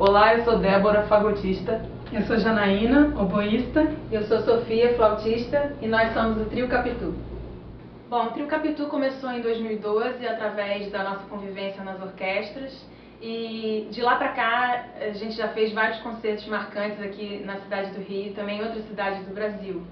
Olá, eu sou Débora, fagotista. Eu sou Janaína, oboísta. Eu sou Sofia, flautista, e nós somos o Trio Capitu. Bom, o Trio Capitu começou em 2012 através da nossa convivência nas orquestras e de lá para cá a gente já fez vários concertos marcantes aqui na cidade do Rio e também em outras cidades do Brasil.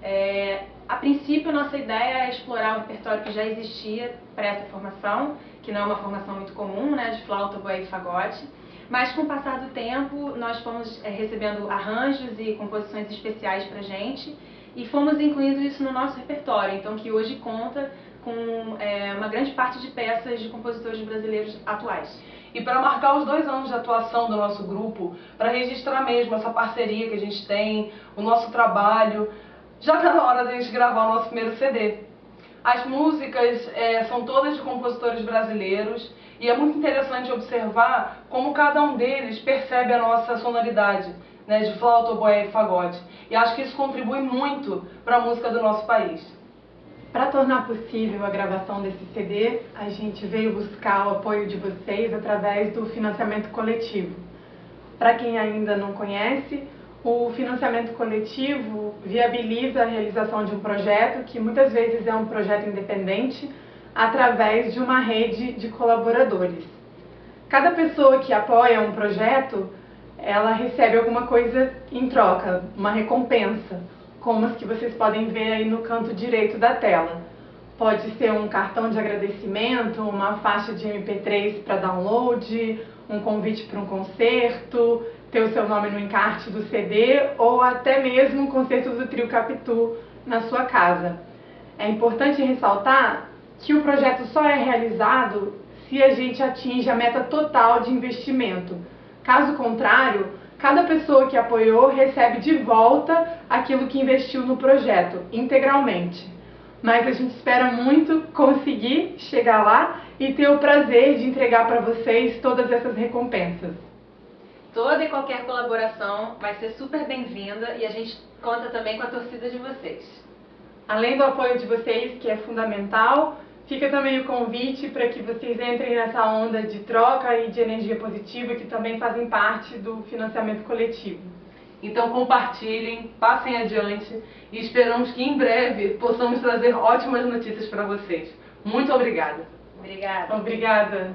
É, a princípio, nossa ideia é explorar o repertório que já existia para essa formação, que não é uma formação muito comum, né, de flauta, boa e fagote. Mas com o passar do tempo, nós fomos é, recebendo arranjos e composições especiais para gente e fomos incluindo isso no nosso repertório, então que hoje conta com é, uma grande parte de peças de compositores brasileiros atuais. E para marcar os dois anos de atuação do nosso grupo, para registrar mesmo essa parceria que a gente tem, o nosso trabalho, já está na hora de a gente gravar o nosso primeiro CD. As músicas é, são todas de compositores brasileiros e é muito interessante observar como cada um deles percebe a nossa sonoridade né, de flauta, oboé e fagote. E acho que isso contribui muito para a música do nosso país. Para tornar possível a gravação desse CD, a gente veio buscar o apoio de vocês através do financiamento coletivo. Para quem ainda não conhece, o financiamento coletivo viabiliza a realização de um projeto que muitas vezes é um projeto independente através de uma rede de colaboradores. Cada pessoa que apoia um projeto ela recebe alguma coisa em troca, uma recompensa, como as que vocês podem ver aí no canto direito da tela. Pode ser um cartão de agradecimento, uma faixa de MP3 para download, um convite para um concerto, ter o seu nome no encarte do CD ou até mesmo um concerto do Trio Capitu na sua casa. É importante ressaltar que o projeto só é realizado se a gente atinge a meta total de investimento Caso contrário, cada pessoa que apoiou recebe de volta aquilo que investiu no projeto, integralmente. Mas a gente espera muito conseguir chegar lá e ter o prazer de entregar para vocês todas essas recompensas. Toda e qualquer colaboração vai ser super bem-vinda e a gente conta também com a torcida de vocês. Além do apoio de vocês, que é fundamental, Fica também o convite para que vocês entrem nessa onda de troca e de energia positiva que também fazem parte do financiamento coletivo. Então compartilhem, passem adiante e esperamos que em breve possamos trazer ótimas notícias para vocês. Muito obrigada. Obrigada. Obrigada.